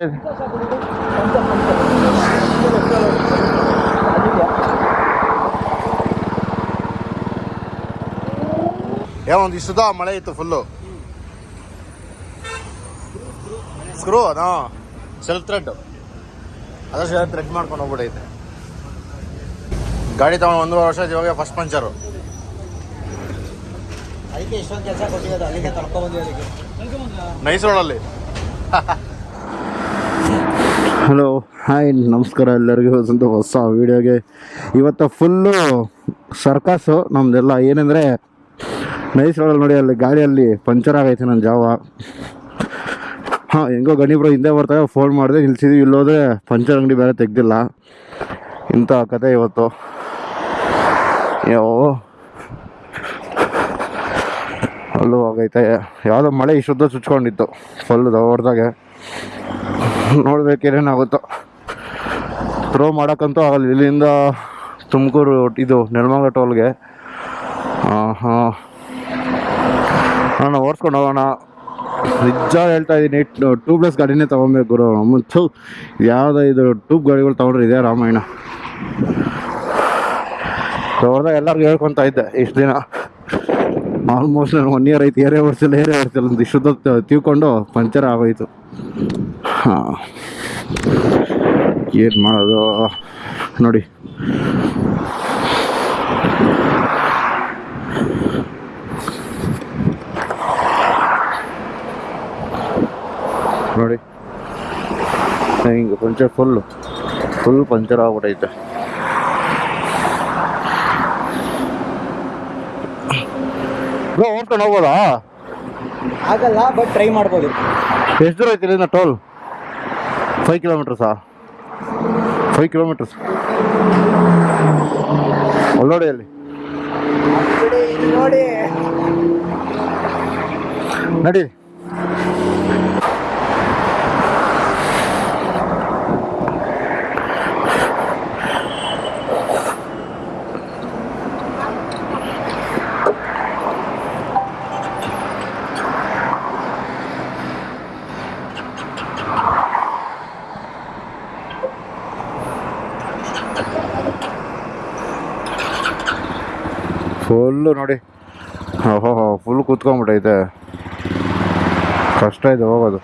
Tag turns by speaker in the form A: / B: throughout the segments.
A: ಏ ಒಂದು ಇಷ್ಟದ ಮಳೆ ಇತ್ತು ಫುಲ್ಲು ಸ್ಕ್ರೂ ಅದಾ ಸೆಲ್ಫ್ ಥ್ರೆಡ್ ಅದಷ್ಟು ಥ್ರೆಡ್ ಮಾಡ್ಕೊಂಡು ಹೋಗ್ಬಿಟ್ಟೈತೆ. ಗಾಡಿ ತಗೊಂಡು ಒಂದೂವರೆ ವರ್ಷ ಇವಾಗ ಫಸ್ಟ್ ಪಂಚರು
B: ಅದಕ್ಕೆ ಇಷ್ಟೊಂದು ಕೆಲಸ ಕೊಟ್ಟಿದ್ದಾರೆ ಅಲ್ಲಿಗೆ ತಳ್ಕೊಂಡ್ ಬಂದಿರೋದಕ್ಕೆ.
A: ನೈಸ್ ರೋಡಲ್ಲಿ
C: ಹಲೋ, ಹಾಯ್, ನಮಸ್ಕಾರ ಎಲ್ಲರಿಗೂ. ಒಂದು ಹೊಸ ವೀಡಿಯೋಗೆ. ಇವತ್ತು ಫುಲ್ಲು ಸರ್ಕಸ್ಸು ನಮ್ಮದೆಲ್ಲ ಏನಂದರೆ ನೈಸ್ ರೋಡಲ್ಲಿ ನೋಡಿ, ಅಲ್ಲಿ ಗಾಡಿಯಲ್ಲಿ ಪಂಚರ್ ಆಗೈತೆ ನನ್ನ ಜಾವ. ಹಾಂ, ಹೆಂಗೋ ಗಣಿಬ್ರು ಹಿಂದೆ ಬರ್ತಾರೆ ಫೋನ್ ಮಾಡಿದೆ, ನಿಲ್ಸಿದ್ವಿ. ಇಲ್ಲೋದ್ರೆ ಪಂಚರ್ ಅಂಗಡಿ ಬೇರೆ ತೆಗ್ದಿಲ್ಲ. ಇಂಥ ಕತೆ ಇವತ್ತು. ಯೋ. ಅಲ್ಲೂ ಆಗೈತೆ. ಯಾವುದೋ ಮಳೆ ಇಷ್ಟೊತ್ತು ಚುಚ್ಕೊಂಡಿತ್ತು. ಫುಲ್ ದೊಡ್ಡದಾಗೆ ನೋಡ್ಬೇಕೇನೇನಾಗುತ್ತೋ. ಥ್ರೋ ಮಾಡೋಕ್ಕಂತೂ ಆಗಲ್ಲ. ಇಲ್ಲಿಂದ ತುಮಕೂರು ಇದು ನೆಲಮಂಗ ಟೋಲ್ಗೆ. ಹಾಂ. ನಾನು ಓಡಿಸ್ಕೊಂಡು ಹೋಗೋಣ. ನಿಜ ಹೇಳ್ತಾ ಇದ್ದೀನಿ ಟ್ಯೂಬ್ಲೆಸ್ ಗಾಡಿನೇ ತೊಗೊಬೇಕು ಗುರು. ಮತ್ತು ಯಾವುದೋ ಇದು ಟ್ಯೂಬ್ ಗಾಡಿಗಳು ತೊಗೊಂಡ್ರೆ ಇದೆ ರಾಮಾಯಣ. ಹೊರದಾಗ ಎಲ್ಲರಿಗೂ ಹೇಳ್ಕೊತಾ ಇದ್ದೆ ಇಷ್ಟು ದಿನ. ಆಲ್ಮೋಸ್ಟ್ ಒನ್ ಇಯರ್ ಐತಿ ಏರೇ ಓಡಿಸಿಲ್ಲ ಏರೇ ಓಡಿಸಿಲ್ಲ ಅಂತ ಇಷ್ಟೊತ್ತು ತಿಳ್ಕೊಂಡು ಪಂಚರ್ ಆಗೋಯ್ತು. ಹಾಂ. ಏನು ಮಾಡೋದು? ನೋಡಿ. ನೋಡಿ. ಹಿಂಗೆ ಪಂಚರ್ ಫುಲ್ಲು ಫುಲ್ ಪಂಚರ್ ಆಗ್ಬಿಟ್ಟೈತೆ ಓಡ್ಕೊಂಡು ಹೋಗ್ಬೋದಾ?
B: ಆಗಲ್ಲ ಬಟ್ ಟ್ರೈ ಮಾಡ್ಬೋದು.
C: ಎಷ್ಟು ದೂರ ಐತಿ ಇಲ್ಲಿಂದ ಟೋಲ್? ಫೈವ್ ಕಿಲೋಮೀಟರ್ಸಾ ಫೈವ್ ಕಿಲೋಮೀಟರ್ಸ್ ಅಲ್ಲಿ. ನೋಡಿ ಅಲ್ಲಿ
B: ನೋಡಿ.
C: ಫುಲ್ಲು ನೋಡಿ. ಓಹೋ ಫುಲ್ ಕೂತ್ಕೊಂಡ್ಬಿಟ್ಟೈತೆ ಕಷ್ಟ ಇದೆ ಹೋಗೋದು.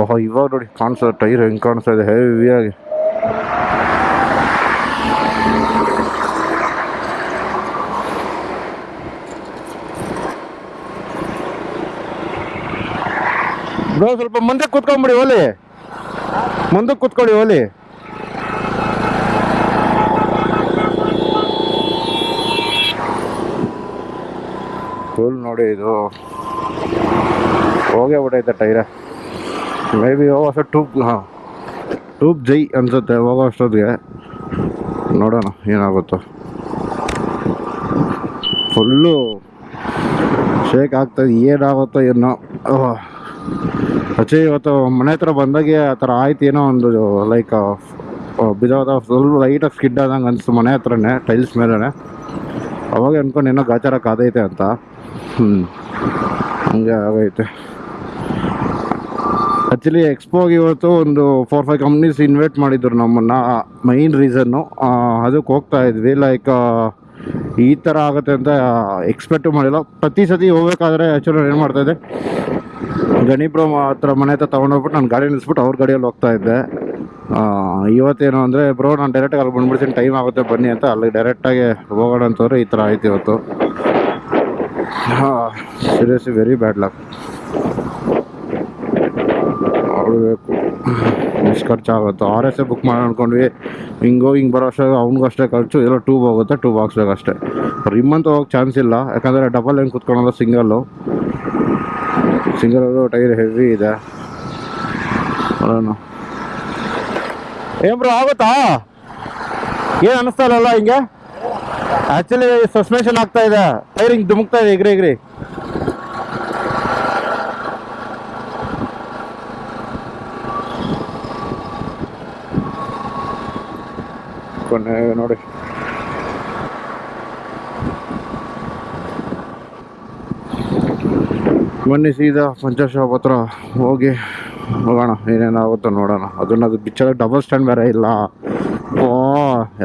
C: ಓಹೋ, ಇವಾಗ ನೋಡಿ ಕಾಣಿಸ್ತದೆ ಟೈರ್ ಹೆಂಗೆ ಕಾಣಿಸ್ತಾ ಇದೆ ಹೆವಿಯಾಗಿ ಬ್ರೋ, ಸ್ವಲ್ಪ ಮುಂದೆ ಕೂತ್ಕೊಂಬಿಡಿ ಓಲಿ ಮುಂದಕ್ಕೆ ಕೂತ್ಕೊಳ್ಳಿ ಓಲಿ ಫುಲ್ ನೋಡಿ ಇದು ಹೋಗೇ ಬಿಟ್ಟೈತೆ ಟೈರ. ಮೇ ಬಿ ಹೋಗೋಷ್ಟು ಟೂಬ್ ಹಾಂ ಟೂಬ್ ಜೈ ಅನ್ಸುತ್ತೆ ಹೋಗೋ ಅಷ್ಟೊತ್ತಿಗೆ. ನೋಡೋಣ, ಏನಾಗುತ್ತೋ. ಫುಲ್ಲು ಶೇಕ್ ಆಗ್ತದೆ ಏನಾಗುತ್ತೋ ಏನೋ. ಅಚ್ಚೆ, ಇವತ್ತು ಮನೆ ಹತ್ರ ಬಂದಾಗೆ ಆ ಥರ ಆಯ್ತು ಏನೋ ಒಂದು ಲೈಕ್ ಬಿದ್ದೋದ ಫುಲ್ ಲೈಟಾಗಿ ಸ್ಕಿಡ್ ಆದಂಗೆ ಅನಿಸ್ತು ಮನೆ ಹತ್ರನೇ ಟೈಲ್ಸ್ ಮೇಲೇ ಅವಾಗ ಅನ್ಕೊಂಡು ಏನೋ ಗಾಚಾರಕ್ಕೆ ಆದೈತೆ ಅಂತ. ಹ್ಞೂ ಹಂಗೆ ಆಗೈತೆ. ಆ್ಯಕ್ಚುಲಿ ಎಕ್ಸ್ಪೋಗೆ ಇವತ್ತು ಒಂದು ಫೋರ್ ಫೈವ್ ಕಂಪ್ನೀಸ್ ಇನ್ವೈಟ್ ಮಾಡಿದ್ರು ನಮ್ಮನ್ನು. ಮೈನ್ ರೀಸನ್ನು ಅದಕ್ಕೆ ಹೋಗ್ತಾ ಇದ್ವಿ. ಲೈಕ್ ಈ ಥರ ಆಗುತ್ತೆ ಅಂತ ಎಕ್ಸ್ಪೆಕ್ಟು ಮಾಡಿಲ್ಲ. ಪ್ರತಿ ಸತಿ ಹೋಗ್ಬೇಕಾದ್ರೆ ಆ್ಯಕ್ಚುಲಿ ಏನು ಮಾಡ್ತಾಯಿದ್ದೆ ಗಣಿಪುರ ಹತ್ರ ಮನೆ ಹತ್ರ ತೊಗೊಂಡೋಗ್ಬಿಟ್ಟು ನಾನು ಗಾಡಿ ನಿಲ್ಲಿಸ್ಬಿಟ್ಟು ಅವ್ರ ಗಾಡಿಯಲ್ಲಿ ಹೋಗ್ತಾ ಇದ್ದೆ. ಇವತ್ತೇನು ಅಂದರೆ, ಬ್ರೋ, ನಾನು ಡೈರೆಕ್ಟಾಗಿ ಅಲ್ಲಿ ಬಂದುಬಿಡ್ತೀನಿ. ಟೈಮ್ ಆಗುತ್ತೆ, ಬನ್ನಿ ಅಂತ ಅಲ್ಲಿ ಡೈರೆಕ್ಟಾಗಿ ಹೋಗೋಣ ಅಂತಂದರೆ ಈ ಥರ ಆಯ್ತು ಇವತ್ತು. ಹಾಂ ಸೀರಿಯಸ್ಲಿ ವೆರಿ ಬ್ಯಾಡ್ ಲಕ್ ನೋಡಬೇಕು. ಎಷ್ಟು ಖರ್ಚಾಗುತ್ತೆ ಆರ್ ಎಸ್ ಎ ಬುಕ್ ಮಾಡಿ ಅನ್ಕೊಂಡ್ವಿ. ಹಿಂಗೋ, ಹಿಂಗೆ ಬರೋ ಅಷ್ಟೇ, ಅವ್ನಿಗೂ ಅಷ್ಟೇ ಖರ್ಚು. ಎಲ್ಲ ಟೂಬ್ ಹೋಗುತ್ತೆ ಟೂ ಬಾಕ್ಸ್ ಬೇಕಷ್ಟೇ ರಿಮ್ ಅಂತ ಹೋಗಕ್ಕೆ ಚಾನ್ಸ್ ಇಲ್ಲ. ಯಾಕಂದರೆ ಡಬಲ್ ಏನು ಕುತ್ಕೊಳ್ಳೋದು? ಸಿಂಗಲ್ಲು ಸಿಂಗಲ್ ಟೈರ್ ಹೆವಿ ಇದೆ. ಏನ್ ಬ್ರೋ ಆಗುತ್ತಾ? ಏನು ಅನಿಸ್ತಾ ಇಲ್ಲಲ್ಲ ಹಿಂಗೆ? ಆ್ಯಕ್ಚುಲಿ ಸಸ್ಪೆನ್ಷನ್ ಆಗ್ತಾ ಇದೆ. ಟೈರಿಂಗ್ ಧುಮುಕ್ತಾ ಇದೆ. ಇಗ್ರಿ ಇಗ್ರಿ. ನೋಡಿ. ಬನ್ನಿ ಸೀದಾ ಪಂಚರ್ ಶಾಪ್ ಹತ್ರ ಹೋಗಿ ಹೋಗೋಣ. ಏನೇನಾಗುತ್ತೋ ನೋಡೋಣ. ಅದನ್ನ ಅದು ಬಿಚ್ಚೋದು ಡಬಲ್ ಸ್ಟ್ಯಾಂಡ್ ಬೇರೆ ಇಲ್ಲ. ಓ,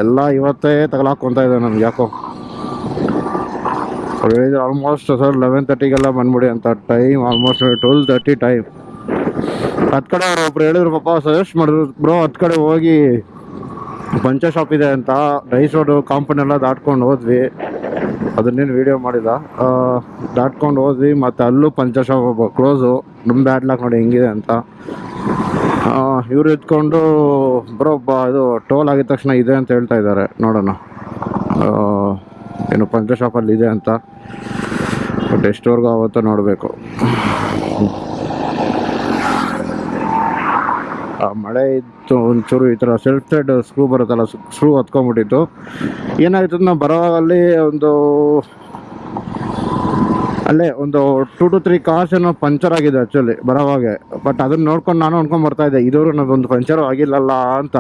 C: ಎಲ್ಲ ಇವತ್ತೇ ತಗಲಾಕೊಂತ ಇದೆ ನಮ್ಗೆ ಯಾಕೋ. ಆಲ್ಮೋಸ್ಟ್ ಸರ್ ಲೆವೆನ್ ತರ್ಟಿಗೆಲ್ಲ ಬಂದ್ಬಿಡಿ ಅಂತ time almost twelve thirty time ಹತ್ತು ಕಡೆ ಅವ್ರು ಒಬ್ರು ಹೇಳಿದ್ರು, ಪಾಪ ಸಜೆಸ್ಟ್ ಮಾಡಿದ್ರು ಬ್ರೋ ಹತ್ತು ಕಡೆ ಹೋಗಿ ಪಂಚರ್ ಶಾಪ್ ಇದೆ ಅಂತ ರೈಸ್ ರೋಡು ಕಾಂಪೌಂಡ್ ಎಲ್ಲ ದಾಟ್ಕೊಂಡು ಹೋದ್ವಿ. ಅದನ್ನೇನು ವೀಡಿಯೋ ಮಾಡಿಲ್ಲ. ದಾಟ್ಕೊಂಡು ಹೋದ್ವಿ, ಮತ್ತು ಅಲ್ಲೂ ಪಂಚರ್ ಶಾಪ್ ಕ್ಲೋಸು ನಮ್ಮ ಬ್ಯಾಡ್ ಲಾಕ್ ನೋಡಿ ಹೆಂಗಿದೆ ಅಂತ. ಇವ್ರು ಎತ್ಕೊಂಡು ಬರೋ ಇದು ಟೋಲ್ ಆಗಿದ ತಕ್ಷಣ ಇದೆ ಅಂತ ಹೇಳ್ತಾ ಇದ್ದಾರೆ. ನೋಡೋಣ. ಏನು ಪಂಚ ಶಾಪಲ್ಲಿ ಇದೆ ಅಂತ. ಬಟ್ ಎಷ್ಟವರೆಗೂ ಆವತ್ತು ನೋಡಬೇಕು. ಆ, ಮಳೆ ಇತ್ತು ಒಂಚೂರು ಈ ಥರ ಸೆಲ್ಫ್ ಥ್ರೆಡ್ ಸ್ಕ್ರೂ ಬರುತ್ತಲ್ಲ ಸ್ಕ್ರೂ ಹತ್ಕೊಂಡ್ಬಿಟ್ಟಿತ್ತು. ಏನಾಯ್ತು ನಾವು ಬರೋವಾಗಲ್ಲಿ ಒಂದು ಅಲ್ಲೇ ಒಂದು ಟೂ ಟು ತ್ರೀ ಕಾರ್ಸ್ ಏನೋ ಪಂಚರ್ ಆಗಿದೆ ಆ್ಯಕ್ಚುಲಿ ಬರೋವಾಗೆ. ಬಟ್ ಅದನ್ನ ನೋಡ್ಕೊಂಡು ನಾನು ಅನ್ಕೊಂಡ್ ಬರ್ತಾ ಇದ್ದೆ. ಇದುವರೆಗೂ ಒಂದು ಪಂಚರ್ ಆಗಿಲ್ಲಲ್ಲ ಅಂತ.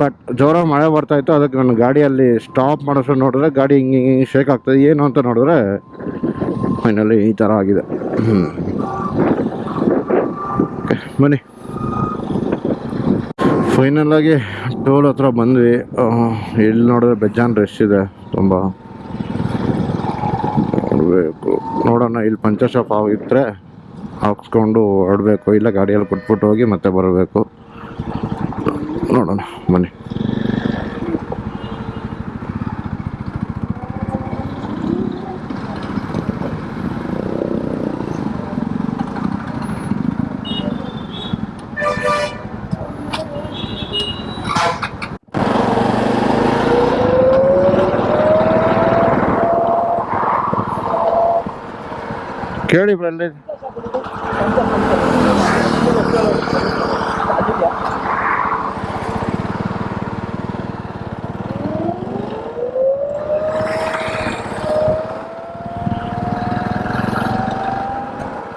C: ಬಟ್ ಜೋರಾಗಿ ಮಳೆ ಬರ್ತಾ ಇತ್ತು, ಅದಕ್ಕೆ ನನ್ನ ಗಾಡಿಯಲ್ಲಿ ಸ್ಟಾಪ್ ಮಾಡೋಷ್ಟು ನೋಡಿದ್ರೆ ಗಾಡಿ ಹಿಂಗೆ ಹಿಂಗೆ ಶೇಕ್ ಆಗ್ತದೆ. ಏನು ಅಂತ ನೋಡಿದ್ರೆ ಫೈನಲಿ ಈ ಥರ ಆಗಿದೆ. ಬನ್ನಿ. ಫೈನಲಾಗಿ ಟೋಲ್ ಹತ್ರ ಬಂದ್ವಿ. ಇಲ್ಲಿ ನೋಡಿದ್ರೆ ಬೆಜಾನ್ ರಶ್ ಇದೆ. ತುಂಬ ನೋಡಬೇಕು. ನೋಡೋಣ, ಇಲ್ಲಿ ಪಂಚರ್ ಶಾಪ್ ಆಗಿದ್ರೆ ಹಾಕ್ಸ್ಕೊಂಡು ಹೊರಡಬೇಕು ಇಲ್ಲ ಗಾಡಿಯಲ್ಲಿ ಕೊಟ್ಬಿಟ್ಟು ಹೋಗಿ ಮತ್ತೆ ಬರಬೇಕು. ನೋಡೋಣ, ಬನ್ನಿ. ಕೇಳಿ ಬರಲಿ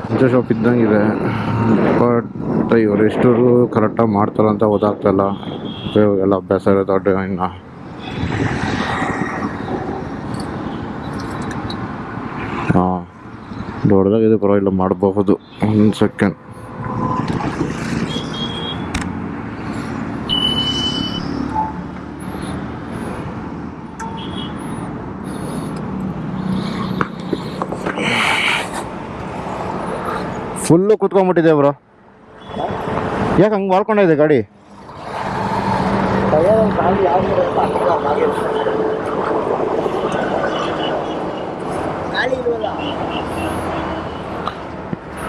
C: ಪಂಚ ಶಾಪ್ ಇದ್ದಂಗಿದೆ. ಬಟ್ ಇವರು ಎಷ್ಟರು ಕರೆಕ್ಟಾಗಿ ಮಾಡ್ತಾರಂತ ಗೊತ್ತಾಗ್ತಾಯಿಲ್ಲ ಎಲ್ಲ ಅಭ್ಯಾಸ ದೊಡ್ಡ ಇನ್ನು. ಹಾಂ. ದೊಡ್ಡದಾಗಿದೆ ಪರವಾಗಿಲ್ಲ ಮಾಡಬಹುದು. ಒಂದು ಸೆಕೆಂಡ್ ಫುಲ್ಲು ಕುತ್ಕೊಂಡ್ಬಿಟ್ಟಿದೆ ಬ್ರೋ. ಯಾಕೆ ಹಂಗೆ ಮಾಡ್ಕೊಂಡಿದೆ ಗಾಡಿ?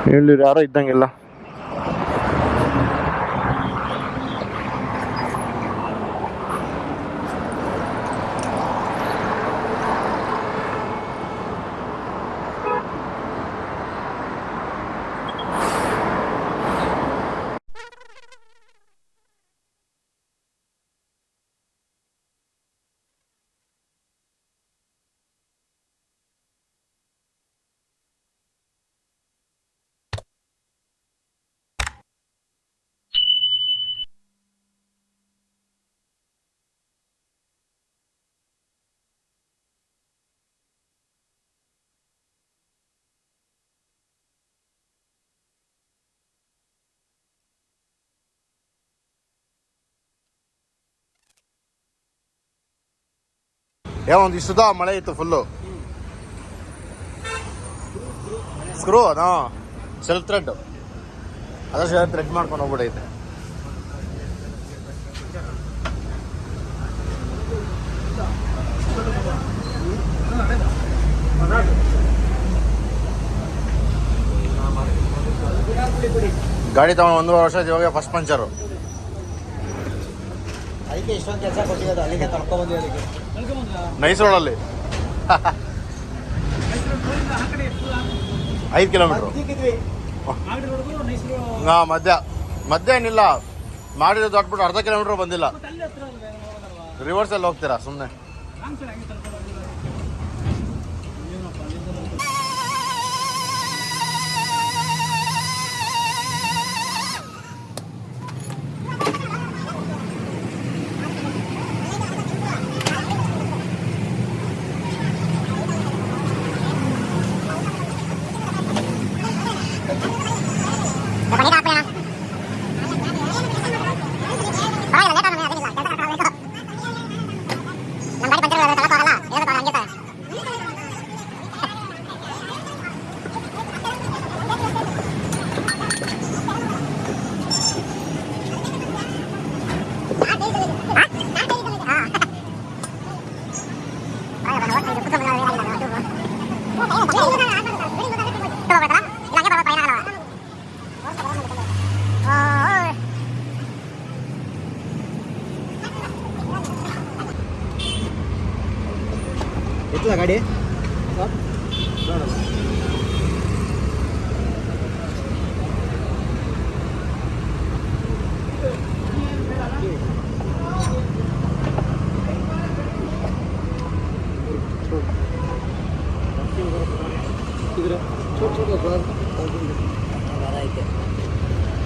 C: ಇಲ್ಲಿ ಯಾರೋ ಇದ್ದಂಗಿಲ್ಲ
A: ಏ ಒಂದು ಇಷ್ಟದ ಮಳೆ ಇತ್ತು ಫುಲ್ಲು ಸ್ಕ್ರೂ ಅದಾ ಸೆಲ್ಫ್ ಥ್ರೆಡ್ ಅದಷ್ಟು ಥ್ರೆಡ್ ಮಾಡ್ಕೊಂಡು ಹೋಗ್ಬಿಡೈತೆ. ಗಾಡಿ ತಗೊಂಡು ಒಂದೂವರೆ ವರ್ಷ ಇವಾಗ ಫಸ್ಟ್ ಪಂಚರು.
B: ಅದಕ್ಕೆ ಇಷ್ಟೊಂದು ಕೆಲಸ ಕೊಟ್ಟಿರೋದು ಅಲ್ಲಿಗೆ ಬಂದ್ವಿ ಅದಕ್ಕೆ.
A: ನೈಸ್ ರೋಡಲ್ಲಿ ಐದು ಕಿಲೋಮೀಟ್ರು.
B: ಹಾ
A: ಹಾಂ ಮಧ್ಯ. ಮಧ್ಯ ಏನಿಲ್ಲ. ಮಾಡಿದ್ರೆ ದೊಡ್ಡಬಿಟ್ಟು ಅರ್ಧ ಕಿಲೋಮೀಟ್ರ್ ಬಂದಿಲ್ಲ. ರಿವರ್ಸಲ್ಲಿ ಹೋಗ್ತೀರಾ? ಸುಮ್ಮನೆ
B: ಹೋಗ್ತದ ಗಾಡಿ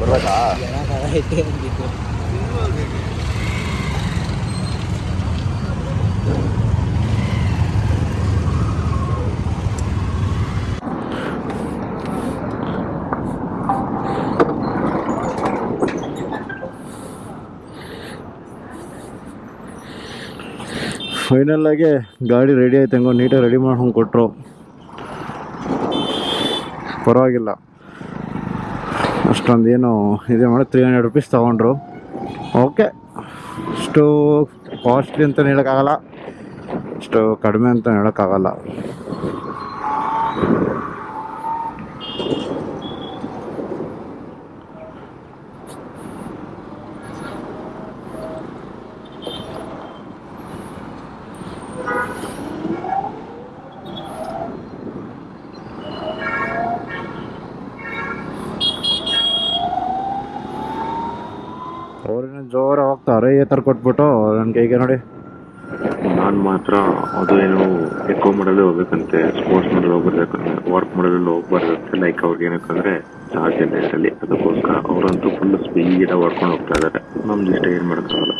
A: ಬರ್ಬೇಕಾ
B: ಐತೆ ಅಂದಿದ್ದು
C: ಫೈನಲ್ ಆಗಿ ಗಾಡಿ ರೆಡಿ ಆಯ್ತು, ಹೆಂಗೋ ನೀಟಾಗಿ ರೆಡಿ ಮಾಡ್ಕೊಂಡು ಕೊಟ್ಟರು ಪರವಾಗಿಲ್ಲ. ಅಷ್ಟೊಂದು ಏನು ಇದೆ ಮಾಡಿ ತ್ರೀ ಹಂಡ್ರೆಡ್ ರುಪೀಸ್ ತೊಗೊಂಡ್ರು. ಓಕೆ ಅಷ್ಟು ಕಾಸ್ಟ್ಲಿ ಅಂತ ಹೇಳೋಕ್ಕಾಗಲ್ಲ. ಇಷ್ಟು ಕಡಿಮೆ ಅಂತ ಹೇಳೋಕ್ಕಾಗಲ್ಲ. ಈ ಥರ ಕೊಟ್ಬಿಟ್ಟು ನನಗೆ ಈಗ ನೋಡಿ.
D: ನಾನು ಮಾತ್ರ ಅದು ಏನು ಎಕೋ ಮಾಡಲು ಹೋಗ್ಬೇಕಂತೆ ಸ್ಪೋರ್ಟ್ಸ್ ಮಾಡಲು ಹೋಗ್ಬರ್ಬೇಕಂತೆ ವರ್ಕ್ ಮಾಡಲು ಹೋಗ್ಬಾರ್ದಂತೆ ಲೈಕ್ ಅವ್ರಿಗೆ ಏನಕ್ಕಂದ್ರೆ ಚಾರ್ಜ್ ಇಲ್ಲ ಇದರಲ್ಲಿ. ಅದಕ್ಕೋಸ್ಕರ ಅವರಂತೂ ಫುಲ್ ಸ್ಪೀಡ್ ಹೊಡ್ಕೊಂಡು ಹೋಗ್ತಾ ಇದ್ದಾರೆ. ನಮ್ದು ಇಷ್ಟ ಏನು ಮಾಡೋಕ್ಕಾಗಲ್ಲ.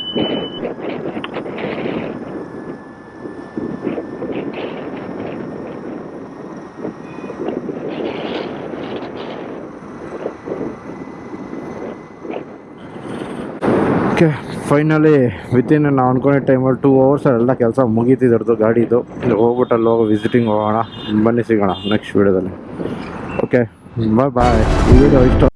C: ಓಕೆ ಫೈನಲಿ ವಿತಿನ್ ನಾವು ಅನ್ಕೊಂಡಿದ್ದ ಟೈಮಲ್ಲಿ ಟೂ ಅವರ್ಸ್ ಎಲ್ಲ ಕೆಲಸ ಮುಗೀತಿದ್ರದ್ದು ಗಾಡಿದು ಹೋಗ್ಬಿಟ್ಟು ಅಲ್ಲಿ ಹೋಗೋ ವಿಸಿಟಿಂಗ್ ಹೋಗೋಣ. ಬನ್ನಿ ಸಿಗೋಣ ನೆಕ್ಸ್ಟ್ ವೀಡಿಯೋದಲ್ಲಿ ಓಕೆ ಬಾಯ್ ಬಾಯ್ ಈ ವಿಡಿಯೋ ಇಷ್ಟ